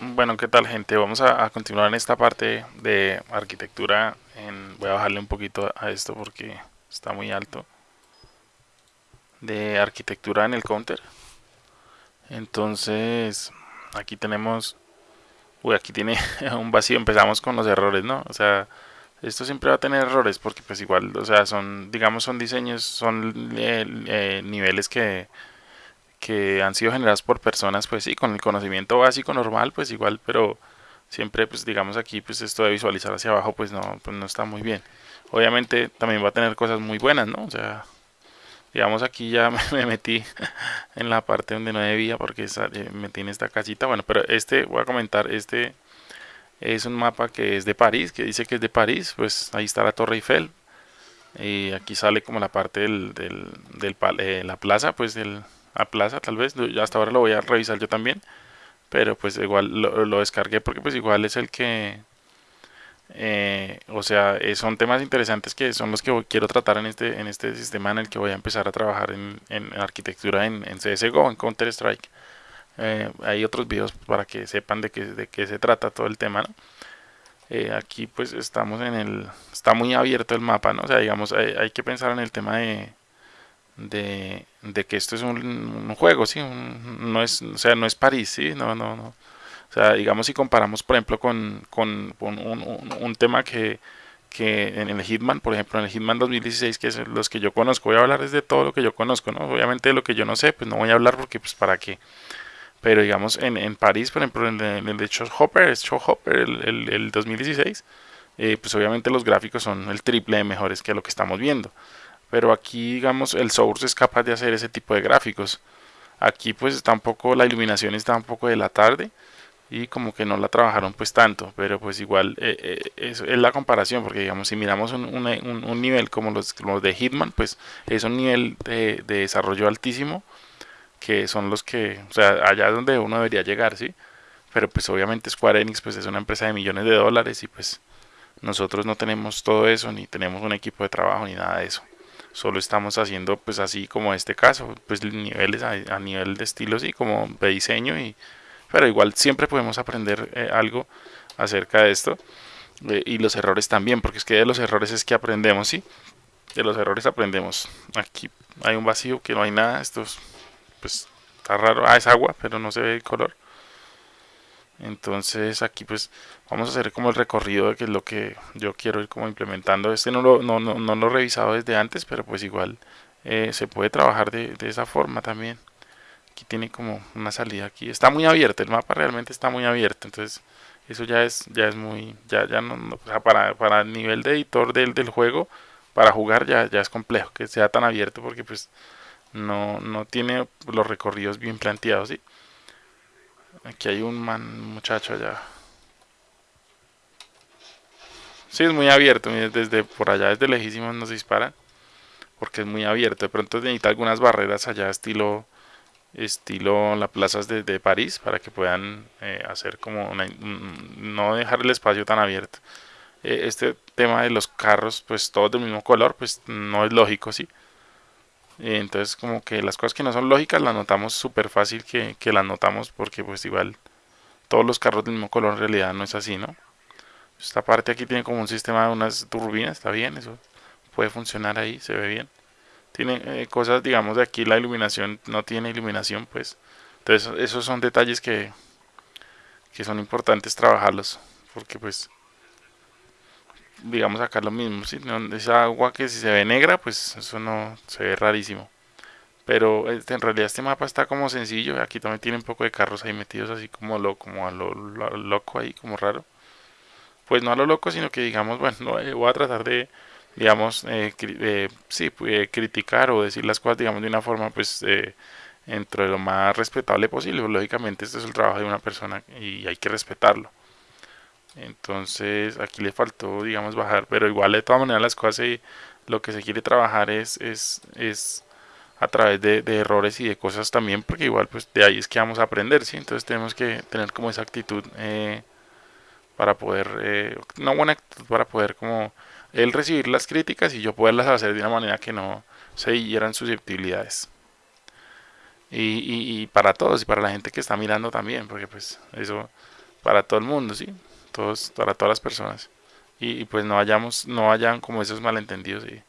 Bueno, ¿qué tal gente? Vamos a, continuar en esta parte de arquitectura. En, voy a bajarle un poquito a esto porque está muy alto. De arquitectura en el counter. Entonces, aquí tenemos... Uy, aquí tiene un vacío. Empezamos con los errores, ¿no? O sea, esto siempre va a tener errores porque pues igual, o sea, son, digamos, son diseños, son eh, eh, niveles que que han sido generadas por personas, pues sí, con el conocimiento básico normal, pues igual, pero siempre, pues digamos aquí, pues esto de visualizar hacia abajo, pues no, pues no está muy bien. Obviamente también va a tener cosas muy buenas, ¿no? O sea, digamos aquí ya me metí en la parte donde no debía porque eh, me metí en esta casita, bueno, pero este, voy a comentar, este es un mapa que es de París, que dice que es de París, pues ahí está la Torre Eiffel, y aquí sale como la parte del, del, del eh, la plaza, pues del, a plaza tal vez, hasta ahora lo voy a revisar yo también, pero pues igual lo, descargué porque pues igual es el que, eh, o sea, eh, son temas interesantes que son los que quiero tratar en este, en este sistema en el que voy a empezar a trabajar en, arquitectura en, en, CSGO, en Counter Strike. Eh, hay otros videos para que sepan de qué, de qué se trata todo el tema, aquí pues estamos en el, está muy abierto el mapa, ¿no? O sea, digamos, hay que pensar en el tema de de, que esto es un, juego, ¿sí? no es, o sea, no es París, ¿sí? No, no, no. O sea, digamos si comparamos, por ejemplo, con, con, un, tema que, que en el Hitman, por ejemplo, en el Hitman 2016, que es los que yo conozco, voy a hablar de todo lo que yo conozco, ¿no? Obviamente de lo que yo no sé, pues no voy a hablar porque, pues, ¿para qué? Pero digamos, en, en París, por ejemplo, en el, en el Show Hopper, Show Hopper, el, el, 2016, eh, pues obviamente los gráficos son el triple de mejores que lo que estamos viendo pero aquí digamos el source es capaz de hacer ese tipo de gráficos. Aquí pues está un poco la iluminación está un poco de la tarde y como que no la trabajaron pues tanto pero pues igual eh, eh, es, la comparación porque digamos si miramos un, un, nivel como los, de Hitman pues es un nivel de, desarrollo altísimo que son los que o sea allá donde uno debería llegar sí pero pues obviamente Square Enix pues es una empresa de millones de dólares y pues nosotros no tenemos todo eso ni tenemos un equipo de trabajo ni nada de eso solo estamos haciendo pues así como este caso, pues niveles a, nivel de estilo sí, como de diseño y pero igual siempre podemos aprender eh, algo acerca de esto eh, y los errores también, porque es que de los errores es que aprendemos, sí, de los errores aprendemos. Aquí hay un vacío que no hay nada, esto pues está raro, ah es agua, pero no se ve el color entonces aquí pues vamos a hacer como el recorrido de que es lo que yo quiero ir como implementando. Este no lo, no, no, no lo he revisado desde antes pero pues igual eh, se puede trabajar de, de, esa forma también. Aquí tiene como una salida aquí. Está muy abierto el mapa realmente está muy abierto. Entonces eso ya es ya es muy ya ya no, para, para el nivel de editor del, del juego para jugar ya, ya es complejo que sea tan abierto porque pues no, no tiene los recorridos bien planteados ¿sí? Aquí hay un man, muchacho allá. Sí, es muy abierto. Desde por allá, desde lejísimos nos disparan. Porque es muy abierto. De pronto necesita algunas barreras allá, estilo estilo las plazas de, París, para que puedan eh, hacer como no dejar el espacio tan abierto. Eh, este tema de los carros, pues todos del mismo color, pues no es lógico, ¿sí? Entonces como que las cosas que no son lógicas las notamos súper fácil que, que las notamos porque pues igual todos los carros del mismo color en realidad no es así, ¿no? Esta parte aquí tiene como un sistema de unas turbinas, está bien, eso puede funcionar ahí, se ve bien. Tiene eh, cosas, digamos, de aquí la iluminación no tiene iluminación, pues. Entonces esos son detalles que, que son importantes trabajarlos, porque pues digamos acá lo mismo, ¿sí? esa agua que si se ve negra, pues eso no se ve rarísimo. Pero este, en realidad este mapa está como sencillo, aquí también tiene un poco de carros ahí metidos así como lo, como a lo, loco ahí, como raro. Pues no a lo loco, sino que digamos, bueno, eh, voy a tratar de, digamos, eh, eh sí, eh, criticar o decir las cosas, digamos, de una forma, pues, dentro de lo más respetable posible. Lógicamente, este es el trabajo de una persona y hay que respetarlo entonces aquí le faltó digamos bajar pero igual de todas maneras las cosas lo que se quiere trabajar es es, es a través de, errores y de cosas también porque igual pues de ahí es que vamos a aprender sí entonces tenemos que tener como esa actitud eh, para poder eh, una buena actitud para poder como él recibir las críticas y yo poderlas hacer de una manera que no se hieran susceptibilidades y, y, para todos y para la gente que está mirando también, porque pues eso para todo el mundo, ¿sí? Todos, para todas las personas. Y, pues no vayamos, no vayan como esos malentendidos. Y,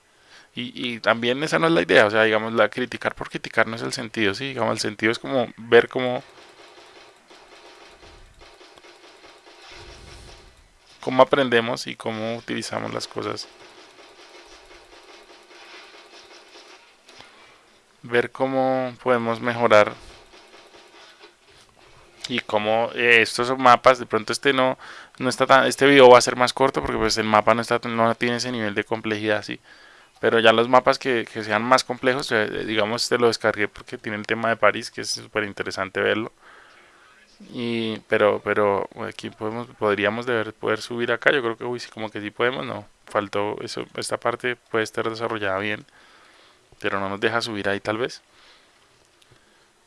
y, también esa no es la idea, o sea, digamos, la criticar por criticar no es el sentido, ¿sí? Digamos, el sentido es como ver cómo, cómo aprendemos y cómo utilizamos las cosas. Ver cómo podemos mejorar y cómo eh, estos mapas de pronto este no no está tan este video va a ser más corto porque pues el mapa no está no tiene ese nivel de complejidad así pero ya los mapas que, que sean más complejos eh, digamos este lo descargué porque tiene el tema de París que es súper interesante verlo. Y pero pero aquí podemos podríamos deber poder subir acá. Yo creo que uy, sí, como que sí podemos no faltó eso esta parte puede estar desarrollada bien pero no nos deja subir ahí tal vez.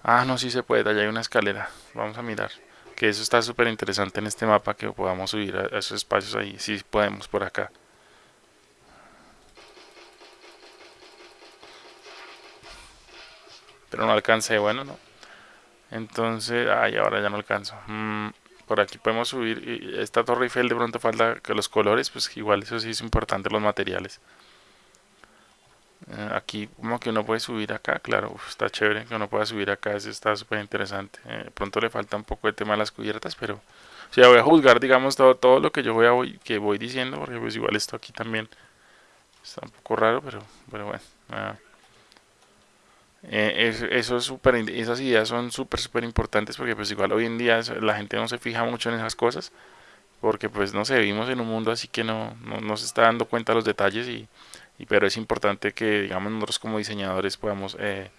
Ah, no, sí se puede, allá hay una escalera. Vamos a mirar. Que eso está súper interesante en este mapa, que podamos subir a esos espacios ahí. Sí podemos por acá. Pero no alcancé, bueno, no. Entonces, ay, ahora ya no alcanzo. Mm, por aquí podemos subir. Y esta torre Eiffel de pronto falta que los colores, pues igual eso sí es importante, los materiales. Eh, aquí como que uno puede subir acá, claro, está chévere que uno pueda subir acá, eso está súper interesante. Eh, pronto le falta un poco de tema a las cubiertas, pero o sea, voy a juzgar, digamos, todo, todo lo que yo voy a voy, que voy diciendo, porque pues igual esto aquí también está un poco raro, pero, pero bueno. Eh, eso es super, esas ideas son súper, súper importantes porque pues igual hoy en día la gente no se fija mucho en esas cosas porque pues no sé, vivimos en un mundo así que no, no, no se está dando cuenta de los detalles y pero es importante que digamos nosotros como diseñadores podamos eh,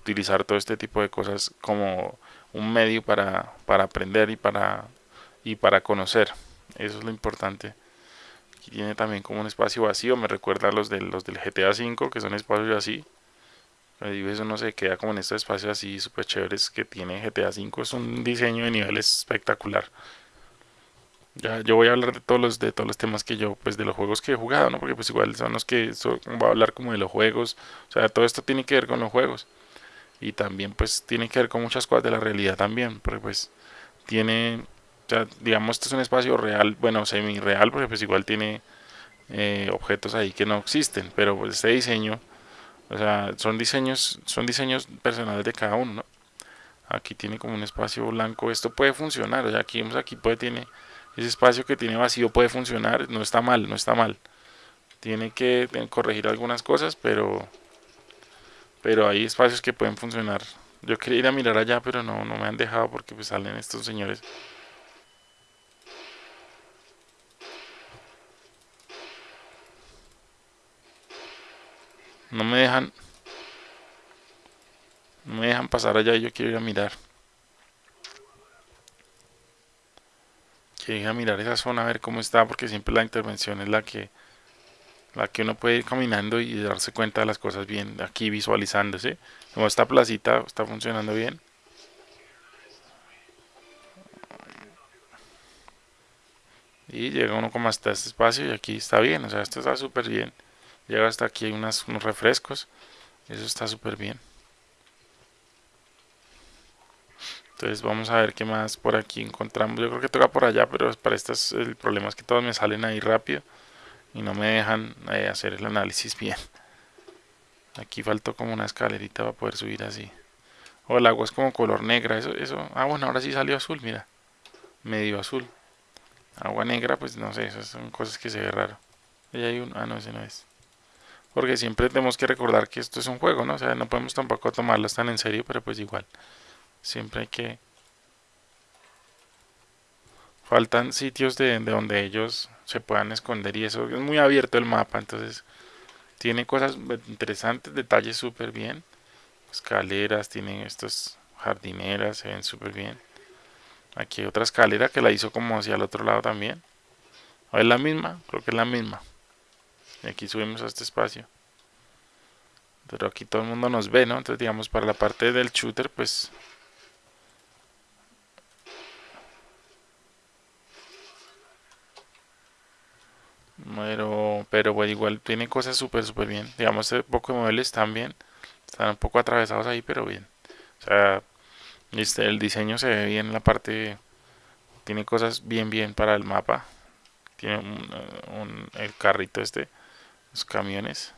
utilizar todo este tipo de cosas como un medio para, para aprender y para y para conocer. Eso es lo importante. Aquí tiene también como un espacio vacío me recuerda a los, de, los del GTA V que son espacios así. Eso no se queda como en estos espacios así súper chéveres que tiene GTA V es un diseño de niveles espectacular ya, yo voy a hablar de todos los, de todos los temas que yo, pues de los juegos que he jugado, ¿no? Porque pues igual son los que so, voy a hablar como de los juegos, o sea, todo esto tiene que ver con los juegos. Y también pues tiene que ver con muchas cosas de la realidad también, porque pues tiene, o sea, digamos, este es un espacio real, bueno, semi-real, porque pues igual tiene eh, objetos ahí que no existen, pero pues este diseño, o sea, son diseños, son diseños personales de cada uno, ¿no? Aquí tiene como un espacio blanco, esto puede funcionar, o sea, aquí vemos aquí puede tiene ese espacio que tiene vacío puede funcionar, no está mal, no está mal. Tiene que corregir algunas cosas, pero pero hay espacios que pueden funcionar. Yo quería ir a mirar allá, pero no, no me han dejado porque pues salen estos señores. No me dejan no me dejan pasar allá y yo quiero ir a mirar. Que a mirar esa zona a ver cómo está porque siempre la intervención es la que la que uno puede ir caminando y darse cuenta de las cosas bien aquí visualizándose. Como esta placita está funcionando bien. Y llega uno como hasta este espacio y aquí está bien o sea esto está súper bien. Llega hasta aquí hay unos refrescos. Eso está súper bien Entonces vamos a ver qué más por aquí encontramos. Yo creo que toca por allá, pero para estas el problema es que todos me salen ahí rápido y no me dejan eh, hacer el análisis bien. Aquí faltó como una escalerita para poder subir así. O el agua es como color negra, eso, eso. Ah, bueno, ahora sí salió azul, mira. Medio azul. Agua negra, pues no sé, esas son cosas que se ve raro. Ahí hay un, ah, no, ese no es. Porque siempre tenemos que recordar que esto es un juego, ¿no? O sea, no podemos tampoco tomarlo tan en serio, pero pues igual. Siempre hay que... Faltan sitios de, donde ellos se puedan esconder y eso es muy abierto el mapa, entonces tiene cosas interesantes, detalles súper bien. Escaleras, tienen estas jardineras, se ven súper bien. Aquí hay otra escalera que la hizo como hacia el otro lado también. ¿Es la misma? Creo que es la misma. Y aquí subimos a este espacio. Pero aquí todo el mundo nos ve, ¿no? Entonces digamos para la parte del shooter pues Pero, pero bueno, igual tiene cosas súper, súper bien. Digamos, este poco de están bien. Están un poco atravesados ahí, pero bien. O sea, este, el diseño se ve bien, la parte tiene cosas bien, bien para el mapa. Tiene un, el carrito este, los camiones.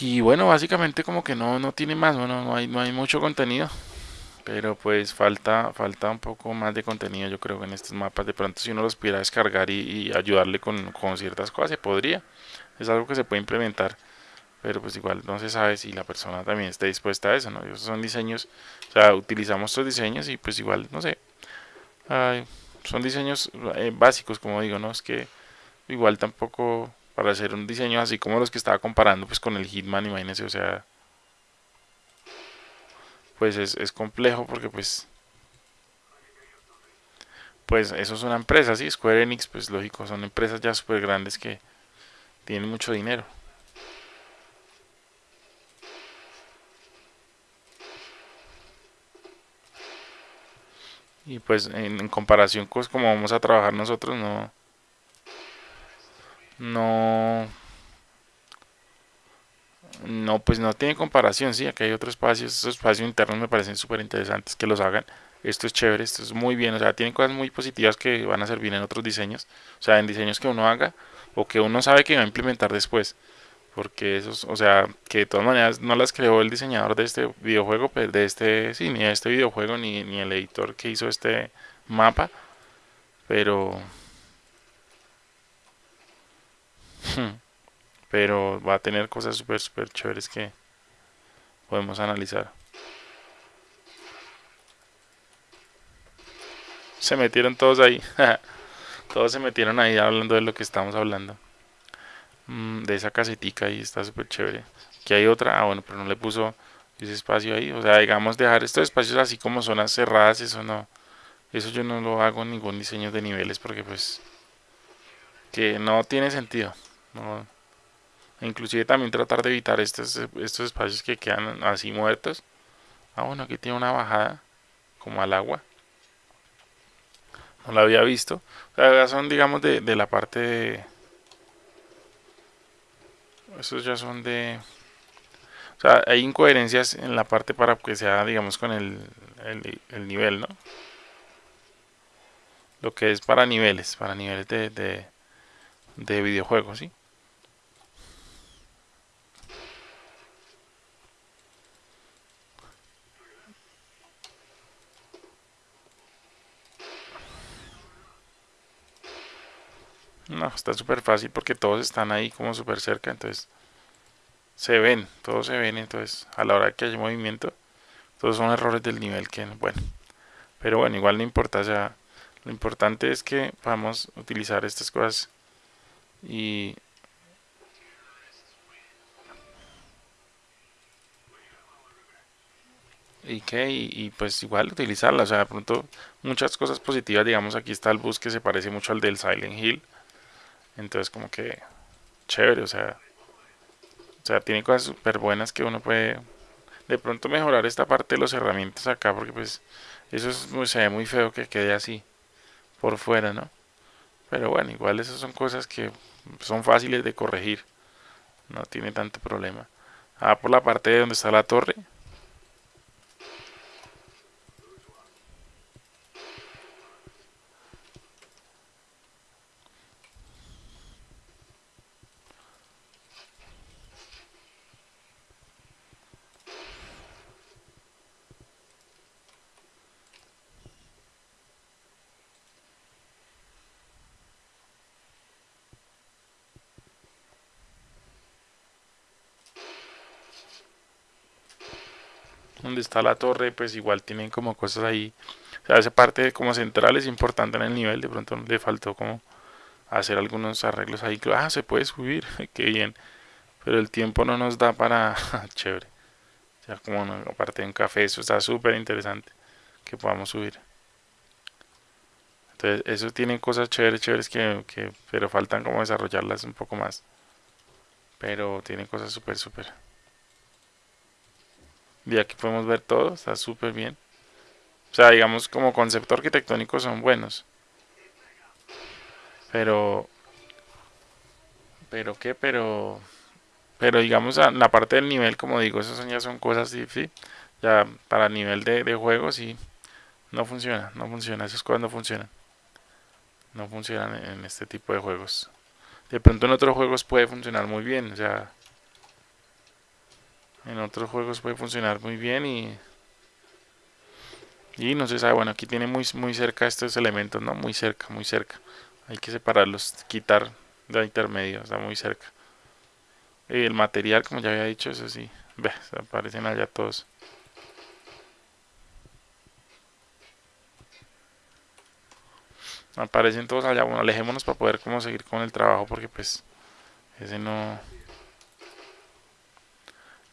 Y bueno, básicamente como que no, no tiene más, bueno, no hay, no hay mucho contenido. Pero pues falta, falta un poco más de contenido yo creo en estos mapas. De pronto si uno los pudiera descargar y, ayudarle con, con, ciertas cosas, se podría. Es algo que se puede implementar. Pero pues igual no se sabe si la persona también está dispuesta a eso, ¿no? Esos son diseños, o sea, utilizamos estos diseños y pues igual, no sé. son diseños eh, básicos, como digo, ¿no? Es que igual tampoco para hacer un diseño así como los que estaba comparando pues con el Hitman, imagínense, o sea, pues es, complejo porque pues pues eso es una empresa, sí, Square Enix, pues lógico, son empresas ya súper grandes que tienen mucho dinero. Y pues en, comparación con cómo vamos a trabajar nosotros, no, no no pues no tiene comparación sí aquí hay otros espacios estos espacios internos me parecen súper interesantes que los hagan. Esto es chévere esto es muy bien o sea tiene cosas muy positivas que van a servir en otros diseños o sea en diseños que uno haga o que uno sabe que va a implementar después porque esos o sea que de todas maneras no las creó el diseñador de este videojuego pues de este sí ni de este videojuego ni, ni el editor que hizo este mapa pero Pero va a tener cosas súper, súper chéveres que podemos analizar. Se metieron todos ahí. todos se metieron ahí hablando de lo que estamos hablando. Mm, de esa casetica ahí está súper chévere. Aquí hay otra. Ah, bueno, pero no le puso ese espacio ahí. O sea, digamos, dejar estos espacios así como zonas cerradas, eso no. Eso yo no lo hago en ningún diseño de niveles porque pues que no tiene sentido. No. Inclusive también tratar de evitar estos, estos espacios que quedan así muertos. Ah, bueno, aquí tiene una bajada como al agua. No la había visto. O son, digamos, de, de la parte de... Estos ya son de... O sea, hay incoherencias en la parte para que sea, digamos, con el, el, nivel, ¿no? Lo que es para niveles, para niveles de, de, de videojuegos, ¿sí? No, está súper fácil porque todos están ahí como súper cerca, entonces se ven, todos se ven, entonces a la hora que hay movimiento, todos son errores del nivel que, bueno, pero bueno, igual no importa, o sea, lo importante es que podamos utilizar estas cosas y y que y, pues igual utilizarlas, o sea, de pronto muchas cosas positivas, digamos aquí está el bus que se parece mucho al del Silent Hill, entonces como que chévere, o sea, o sea, tiene cosas súper buenas que uno puede de pronto mejorar esta parte de los herramientas acá porque pues eso es muy, se ve muy feo que quede así por fuera, ¿no? Pero bueno, igual esas son cosas que son fáciles de corregir. No tiene tanto problema. Ah, por la parte de donde está la torre, donde está la torre, pues igual tienen como cosas ahí. O sea, esa parte como central es importante en el nivel, de pronto le faltó como hacer algunos arreglos ahí. Ah, se puede subir, qué bien. Pero el tiempo no nos da para... Chévere. O sea, como aparte de un café, eso está súper interesante que podamos subir. Entonces, eso tiene cosas chéveres, chéveres que, que, pero faltan como desarrollarlas un poco más. Pero tiene cosas súper, súper. Y aquí podemos ver todo, está súper bien. O sea, digamos como concepto arquitectónico son buenos. Pero... ¿Pero qué? Pero... pero digamos la parte del nivel como digo esas ya son cosas sí, ya para nivel de, de juego sí no funciona no funciona esas cosas no funcionan no funcionan en este tipo de juegos de pronto en otros juegos puede funcionar muy bien o sea en otros juegos puede funcionar muy bien y y no se sabe. Bueno aquí tiene muy muy cerca estos elementos no muy cerca muy cerca. Hay que separarlos quitar de intermedio está muy cerca. Y el material como ya había dicho eso sí ve aparecen allá todos. Aparecen todos allá. Bueno alejémonos para poder como seguir con el trabajo porque pues ese no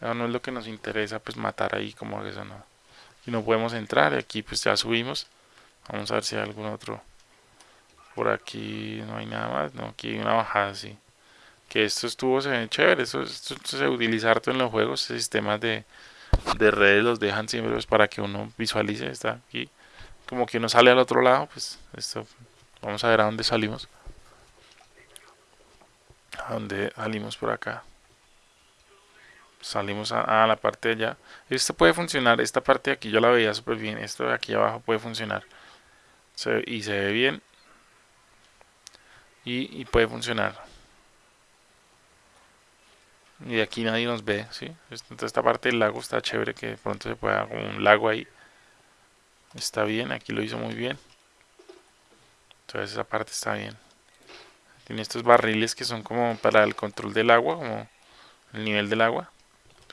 no es lo que nos interesa pues matar ahí como eso no. Y no podemos entrar aquí pues ya subimos. Vamos a ver si hay algún otro por aquí no hay nada más no aquí hay una bajada así que estos tubos se ven chéveres esto, se utiliza harto en los juegos sistemas de, de redes los dejan siempre pues, para que uno visualice está aquí como que uno sale al otro lado pues esto vamos a ver a dónde salimos. A dónde salimos por acá salimos a, la parte de allá. Esto puede funcionar esta parte de aquí yo la veía súper bien esto de aquí abajo puede funcionar. Y se ve bien. Y, puede funcionar. Y de aquí nadie nos ve ¿sí? entonces esta parte del lago está chévere que de pronto se pueda como un lago ahí. Está bien aquí lo hizo muy bien. Entonces esa parte está bien. Tiene estos barriles que son como para el control del agua como el nivel del agua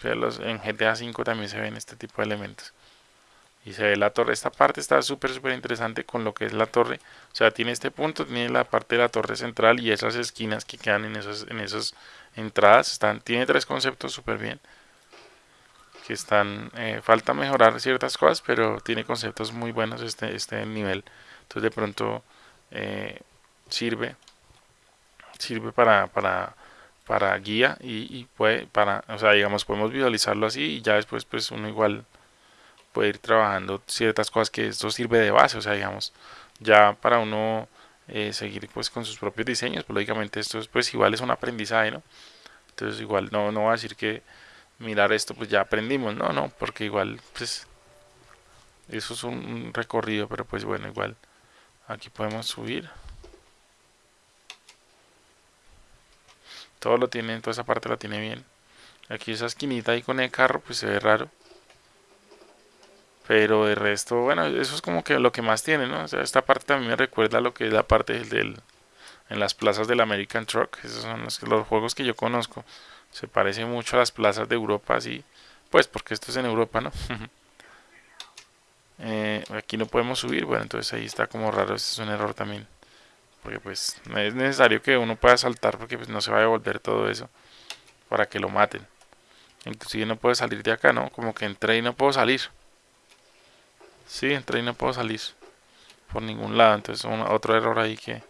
en GTA 5 también se ven este tipo de elementos. Y se ve la torre. Esta parte está súper, súper interesante con lo que es la torre. O sea, tiene este punto, tiene la parte de la torre central y esas esquinas que quedan en, esos, en esas entradas. Están, tiene tres conceptos súper bien. Que están, eh, falta mejorar ciertas cosas, pero tiene conceptos muy buenos este, este nivel. Entonces de pronto eh, sirve, sirve para, para para guía y, puede para o sea digamos podemos visualizarlo así y ya después pues uno igual puede ir trabajando ciertas cosas que esto sirve de base o sea digamos ya para uno eh, seguir pues con sus propios diseños pues lógicamente esto es, pues igual es un aprendizaje no entonces igual no no va a decir que mirar esto pues ya aprendimos no no porque igual pues eso es un recorrido pero pues bueno igual aquí podemos subir todo lo tiene, toda esa parte la tiene bien. Aquí esa esquinita ahí con el carro, pues se ve raro. Pero de resto, bueno, eso es como que lo que más tiene, ¿no? O sea, esta parte también me recuerda a lo que es la parte del, en las plazas del American Truck. Esos son los, los juegos que yo conozco. Se parece mucho a las plazas de Europa, así. Pues porque esto es en Europa, ¿no? Eh, aquí no podemos subir, bueno, entonces ahí está como raro. Este es un error también porque pues no es necesario que uno pueda saltar porque pues no se va a devolver todo eso para que lo maten. Inclusive no puede salir de acá no como que entré y no puedo salir. Sí entré y no puedo salir por ningún lado. Entonces otro error ahí que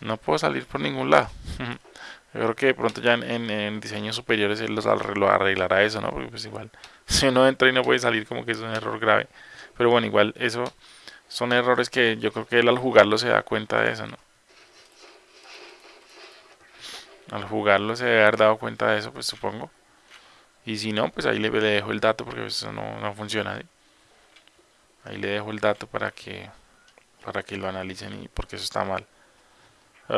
no puedo salir por ningún lado. Yo creo que de pronto ya en, diseños superiores él los lo arreglará eso no porque pues igual si uno entra y no puede salir como que es un error grave. Pero bueno igual eso son errores que yo creo que él al jugarlo se da cuenta de eso, ¿no? Al jugarlo se debe haber dado cuenta de eso, pues supongo. Y si no, pues ahí le, dejo el dato porque eso no, funciona. Ahí le dejo el dato para que para que lo analicen y porque eso está mal.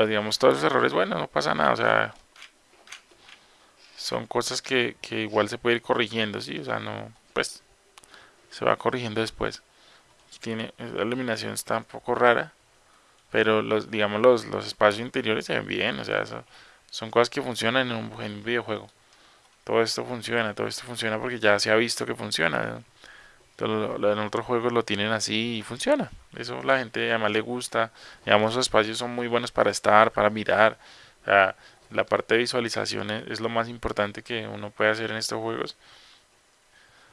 digamos, todos esos errores, bueno, no pasa nada, o sea, son cosas que, que igual se puede ir corrigiendo, ¿sí? O sea, no, pues, se va corrigiendo después tiene la iluminación está un poco rara pero los digamos los, los espacios interiores se ven bien o sea son cosas que funcionan en un, videojuego. Todo esto funciona todo esto funciona porque ya se ha visto que funciona en otros juegos lo tienen así y funciona. Eso la gente además le gusta digamos los espacios son muy buenos para estar para mirar la parte de visualización es lo más importante que uno puede hacer en estos juegos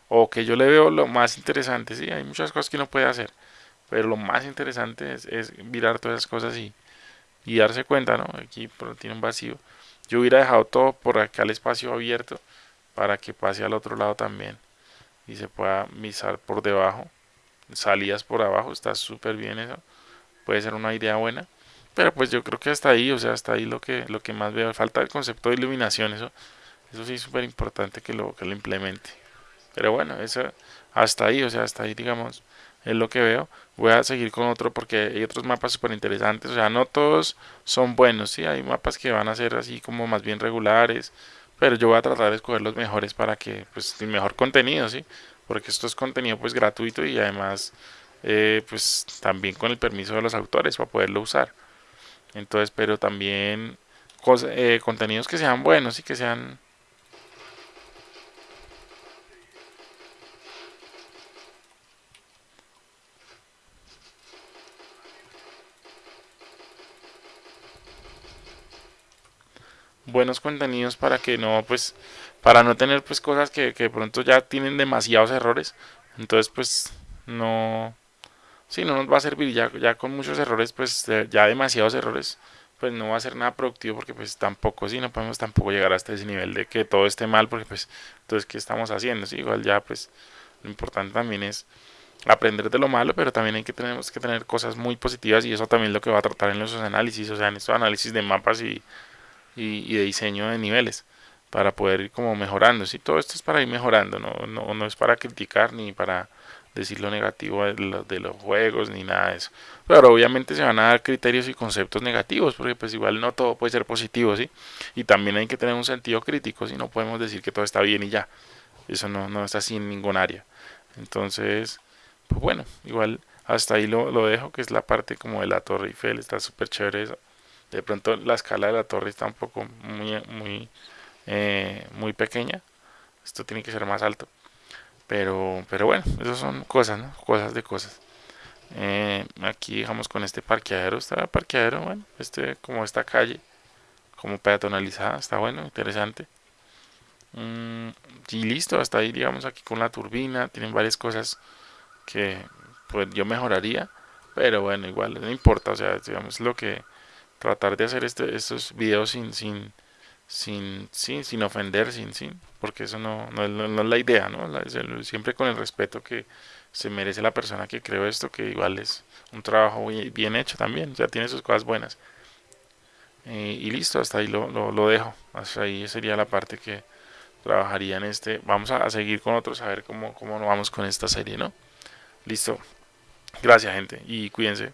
o que yo le veo lo más interesante, sí, hay muchas cosas que uno puede hacer, pero lo más interesante es, mirar todas esas cosas y, y darse cuenta, ¿no? Aquí tiene un vacío. Yo hubiera dejado todo por acá el espacio abierto para que pase al otro lado también y se pueda misar por debajo, salidas por abajo, está súper bien eso, puede ser una idea buena, pero pues yo creo que hasta ahí, o sea, hasta ahí lo que, lo que más veo, falta el concepto de iluminación, eso Eso sí es súper importante que lo, que lo implemente. Pero bueno, eso hasta ahí, o sea, hasta ahí digamos, es lo que veo. Voy a seguir con otro porque hay otros mapas súper interesantes. O sea, no todos son buenos, ¿sí? Hay mapas que van a ser así como más bien regulares. Pero yo voy a tratar de escoger los mejores para que, pues, el mejor contenido, ¿sí? Porque esto es contenido, pues, gratuito y además, eh, pues, también con el permiso de los autores para poderlo usar. Entonces, pero también eh, contenidos que sean buenos y que sean buenos contenidos para que no, pues, para no tener pues cosas que, que de pronto ya tienen demasiados errores. Entonces, pues, no, sí, no nos va a servir ya, ya con muchos errores, pues, ya demasiados errores, pues no va a ser nada productivo porque pues tampoco, sí, no podemos tampoco llegar hasta ese nivel de que todo esté mal porque pues, entonces, ¿qué estamos haciendo? Sí, igual ya, pues, lo importante también es aprender de lo malo, pero también hay que tenemos que tener cosas muy positivas y eso también es lo que va a tratar en nuestros análisis, o sea, en estos análisis de mapas y y, de diseño de niveles para poder ir como mejorando. Si todo esto es para ir mejorando, no, no, no es para criticar ni para decir lo negativo de, los juegos ni nada de eso. Pero obviamente se van a dar criterios y conceptos negativos, porque pues igual no todo puede ser positivo, ¿sí? Y también hay que tener un sentido crítico, si no podemos decir que todo está bien y ya. Eso no, no está así en ningún área. Entonces, pues bueno, igual hasta ahí lo, lo dejo, que es la parte como de la Torre Eiffel, está súper chévere eso de pronto la escala de la torre está un poco muy muy eh, muy pequeña esto tiene que ser más alto pero pero bueno esas son cosas ¿no? cosas de cosas eh, aquí dejamos con este parqueadero está parqueadero bueno este como esta calle como peatonalizada está bueno interesante mm, y listo hasta ahí digamos aquí con la turbina tienen varias cosas que pues yo mejoraría pero bueno igual no importa o sea digamos lo que tratar de hacer este, estos videos sin, sin, sin, sin, sin ofender, sin, sin, porque eso no, no, es, la idea, ¿no? siempre con el respeto que se merece la persona que creó esto, que igual es un trabajo bien hecho también, ya tiene sus cosas buenas. Eh, y listo, hasta ahí lo, lo, dejo, hasta ahí sería la parte que trabajaría en este. Vamos a, a seguir con otros, a ver cómo, cómo vamos con esta serie, ¿no? Listo. Gracias, gente, y cuídense.